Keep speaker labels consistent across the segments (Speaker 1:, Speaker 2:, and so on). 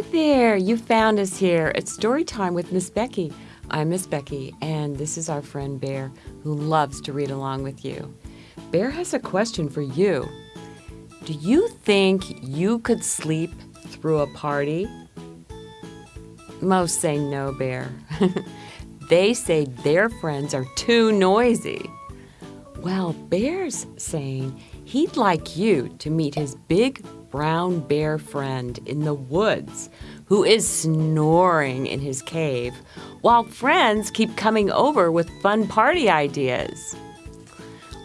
Speaker 1: Hi there, you found us here. It's story time with Miss Becky. I'm Miss Becky, and this is our friend Bear who loves to read along with you. Bear has a question for you. Do you think you could sleep through a party? Most say no, Bear. they say their friends are too noisy. Well, Bear's saying he'd like you to meet his big brown bear friend in the woods who is snoring in his cave while friends keep coming over with fun party ideas.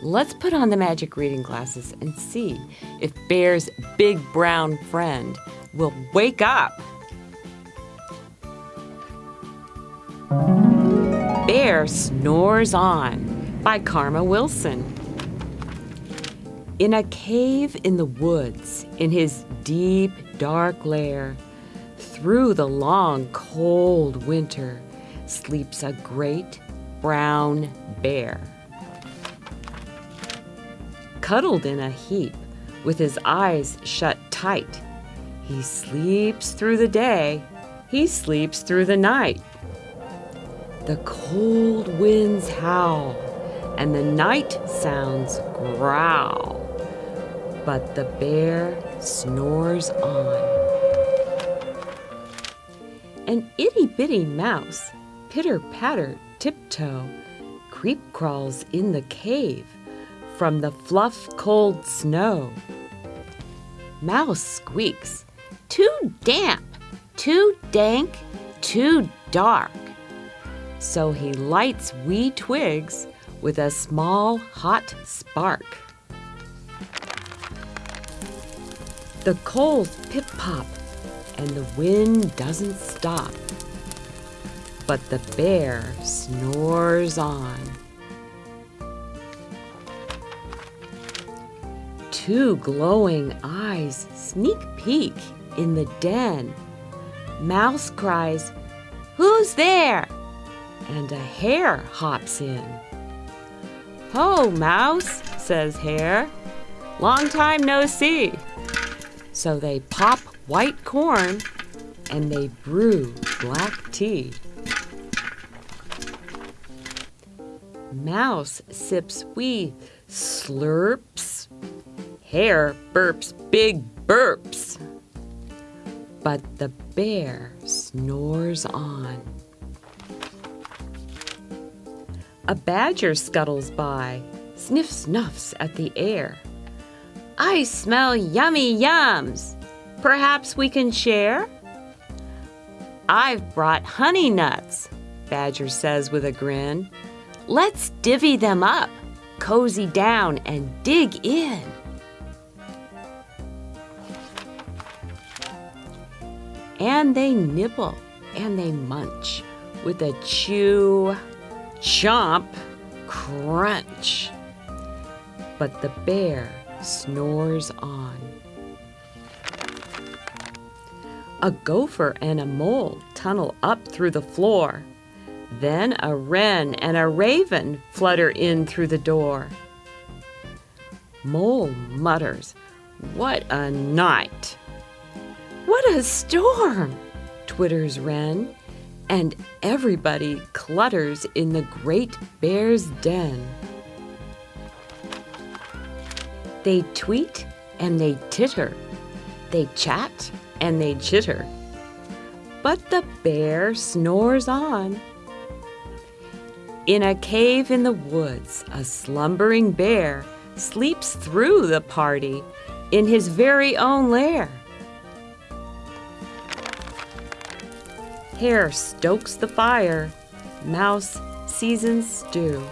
Speaker 1: Let's put on the magic reading glasses and see if Bear's big brown friend will wake up. Bear Snores On by Karma Wilson. In a cave in the woods, in his deep, dark lair, through the long, cold winter, sleeps a great brown bear. Cuddled in a heap, with his eyes shut tight, he sleeps through the day, he sleeps through the night. The cold winds howl, and the night sounds growl but the bear snores on. An itty bitty mouse, pitter patter, tiptoe, creep crawls in the cave from the fluff cold snow. Mouse squeaks, too damp, too dank, too dark. So he lights wee twigs with a small hot spark. The coals pip pop, and the wind doesn't stop. But the bear snores on. Two glowing eyes sneak peek in the den. Mouse cries, Who's there? And a hare hops in. Ho, Mouse, says Hare. Long time no see. So they pop white corn and they brew black tea. Mouse sips wee slurps. Hare burps big burps. But the bear snores on. A badger scuttles by, sniff snuffs at the air. I smell yummy yums. Perhaps we can share? I've brought honey nuts, Badger says with a grin. Let's divvy them up, cozy down, and dig in. And they nibble and they munch with a chew, chomp, crunch. But the bear snores on. A gopher and a mole tunnel up through the floor. Then a wren and a raven flutter in through the door. Mole mutters, What a night! What a storm! twitters Wren, and everybody clutters in the great bear's den. They tweet and they titter. They chat and they chitter. But the bear snores on. In a cave in the woods, a slumbering bear sleeps through the party in his very own lair. Hare stokes the fire, mouse seasons stew.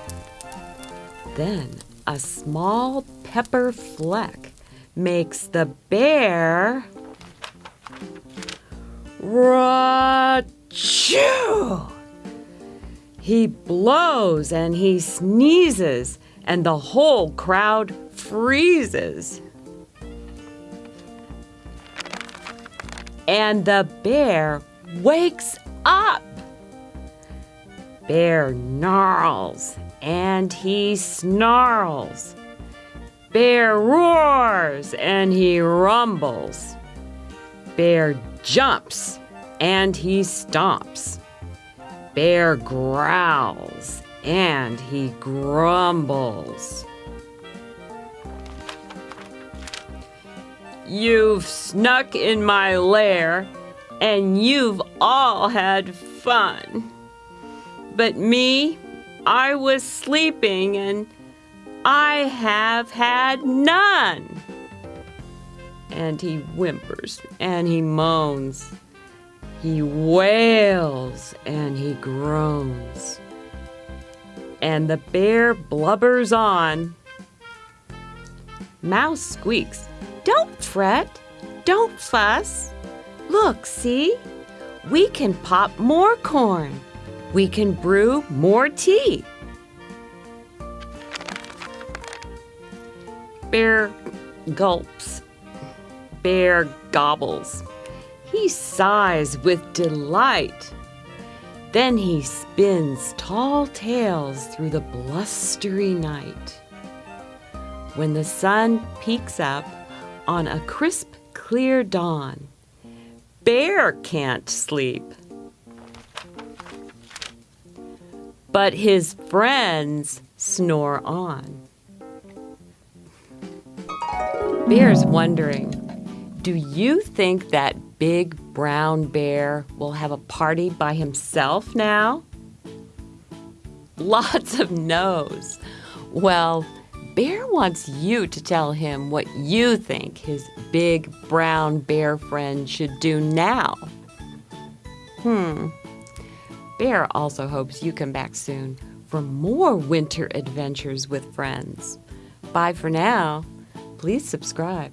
Speaker 1: Then a small pepper fleck makes the bear Ra-choo! He blows and he sneezes, and the whole crowd freezes. And the bear wakes up. Bear gnarls and he snarls. Bear roars and he rumbles. Bear jumps and he stomps. Bear growls and he grumbles. You've snuck in my lair and you've all had fun. But me, I was sleeping and I have had none. And he whimpers and he moans. He wails and he groans. And the bear blubbers on. Mouse squeaks don't fret. Don't fuss. Look, see? We can pop more corn. We can brew more tea. Bear gulps. Bear gobbles. He sighs with delight. Then he spins tall tales through the blustery night. When the sun peeks up, on a crisp, clear dawn. Bear can't sleep. But his friends snore on. Bear's wondering Do you think that big brown bear will have a party by himself now? Lots of no's. Well, Bear wants you to tell him what you think his big brown bear friend should do now. Hmm. Bear also hopes you come back soon for more winter adventures with friends. Bye for now. Please subscribe.